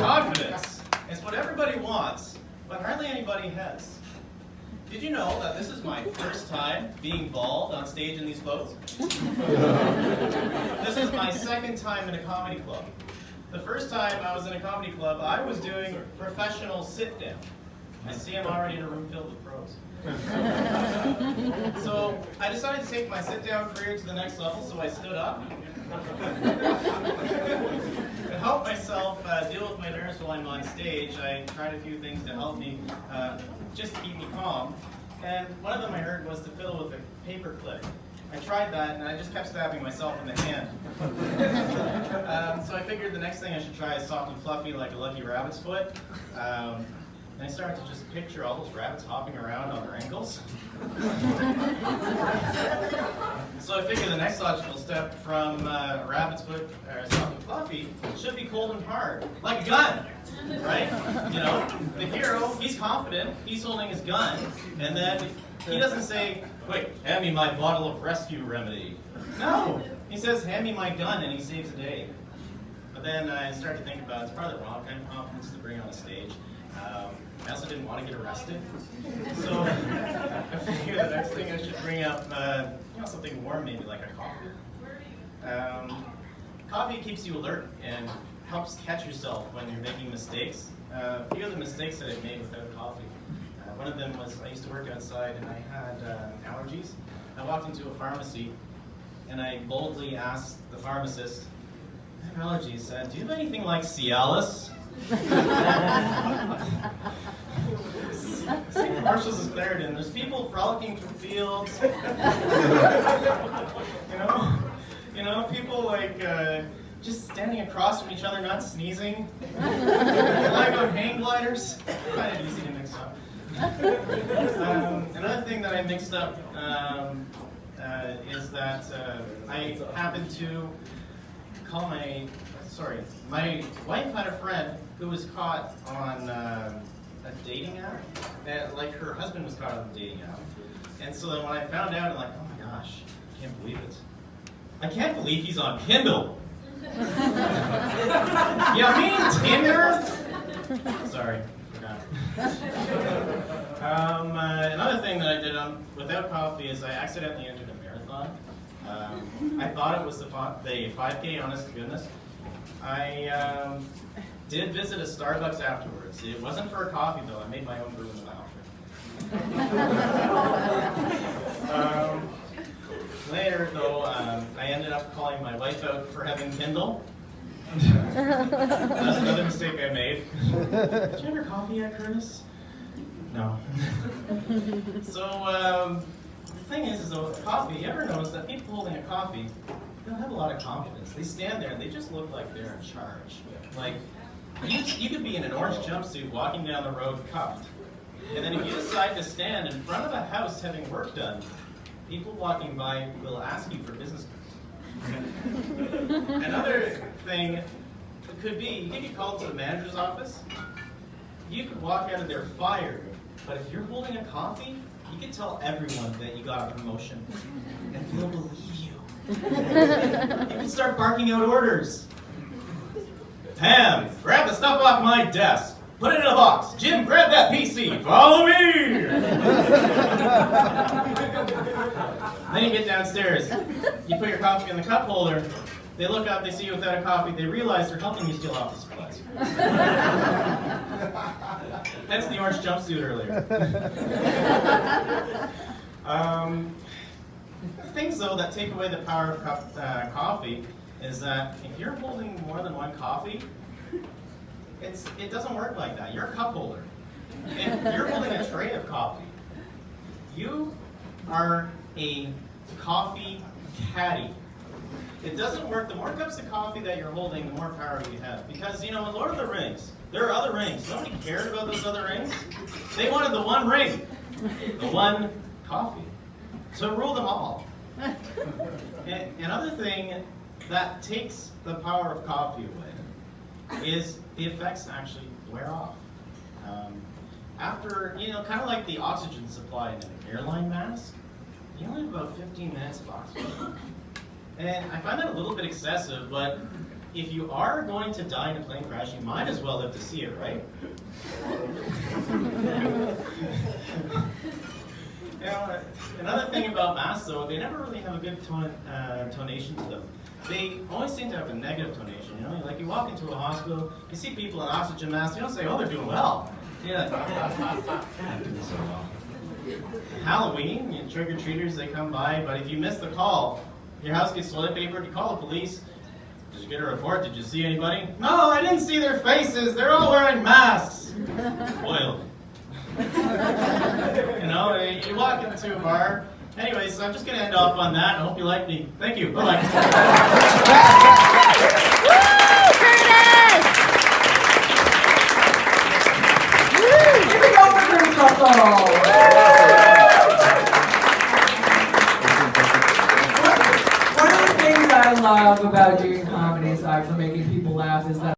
confidence. It's what everybody wants, but hardly anybody has. Did you know that this is my first time being bald on stage in these clothes? this is my second time in a comedy club. The first time I was in a comedy club, I was doing professional sit-down. I see I'm already in a room filled with pros. so I decided to take my sit-down career to the next level, so I stood up. to help myself uh, deal with my nerves while I'm on stage, I tried a few things to help me, uh, just to keep me calm. And one of them I heard was to fiddle with a paper clip. I tried that and I just kept stabbing myself in the hand. um, so I figured the next thing I should try is soft and fluffy like a lucky rabbit's foot. Um, and I started to just picture all those rabbits hopping around on their ankles. so I figured the next logical step from uh, a rabbit's foot, or soft and fluffy, should be cold and hard, like a gun, right? You know, the hero, he's confident, he's holding his gun, and then he doesn't say, wait, hand me my bottle of rescue remedy. No, he says, hand me my gun, and he saves the day. But then I start to think about, it's probably the wrong kind of confidence to bring on a stage. Um, I also didn't want to get arrested. So I figured the next thing I should bring up, uh, you know, something warm, maybe like a coffee. Um, coffee keeps you alert and helps catch yourself when you're making mistakes. Uh, a few of the mistakes that I've made without coffee. Uh, one of them was I used to work outside and I had uh, allergies. I walked into a pharmacy and I boldly asked the pharmacist, I have allergies, uh, do you have anything like Cialis? St. Marshall's is Claritin. There's people frolicking through fields. you know, you know, people like uh, just standing across from each other, not sneezing. like on hang gliders. Kind of easy to mix up. Um, another thing that I mixed up um, uh, is that uh, I happened to call my sorry, my wife had a friend who was caught on uh, a dating app. And, like her husband was caught on a dating app. And so then when I found out, I'm like, oh my gosh, I can't believe it. I can't believe he's on Kindle. Yeah, me Tinder? Sorry, forgot. um, uh, another thing that I did on, without coffee is I accidentally entered a marathon. Um, I thought it was the, the 5K, honest to goodness. I um, did visit a Starbucks afterwards. It wasn't for a coffee though. I made my own brew in the bathroom. um, later though, um, I ended up calling my wife out for having Kindle. That's another mistake I made. Did you have your coffee yet, Curtis? No. so um, the thing is, is though, coffee. You ever notice that people holding a coffee they don't have a lot of confidence. They stand there and they just look like they're in charge. Like, you, you could be in an orange jumpsuit walking down the road cuffed. And then if you decide to stand in front of a house having work done, people walking by will ask you for business cards. Another thing could be, you get called to the manager's office, you could walk out of there fired, but if you're holding a coffee, you can tell everyone that you got a promotion, and they'll believe you you can start barking out orders. Pam, grab the stuff off my desk. Put it in a box. Jim, grab that PC. Follow me. then you get downstairs. You put your coffee in the cup holder. They look up, they see you without a coffee, they realize they're helping you steal office supplies. That's the orange jumpsuit earlier. um, things, though, that take away the power of cup, uh, coffee is that if you're holding more than one coffee, it's, it doesn't work like that. You're a cup holder. If you're holding a tray of coffee, you are a coffee caddy. It doesn't work. The more cups of coffee that you're holding, the more power you have. Because, you know, in Lord of the Rings, there are other rings. Nobody cared about those other rings. They wanted the one ring, the one coffee. So rule them all. and, another thing that takes the power of coffee away is the effects actually wear off. Um, after, you know, kind of like the oxygen supply in an airline mask, you only have about 15 minutes of oxygen. And I find that a little bit excessive, but if you are going to die in a plane crash, you might as well live to see it, right? You know, another thing about masks, though, they never really have a good tone, uh, tonation to them. They always seem to have a negative tonation. You know, like you walk into a hospital, you see people in oxygen masks, you don't say, "Oh, they're doing well." You're like, "Yeah, they're doing so well." Halloween, you trick or treaters, they come by, but if you miss the call, your house gets toilet papered, you call the police. Did you get a report? Did you see anybody? No, I didn't see their faces. They're all wearing masks. Spoiled. you know, you walk into a bar. Anyway, so I'm just going to end off on that. I hope you like me. Thank you. Bye bye. Give it up for Curtis Russell! One of the things I love about doing comedy aside from making people laugh is that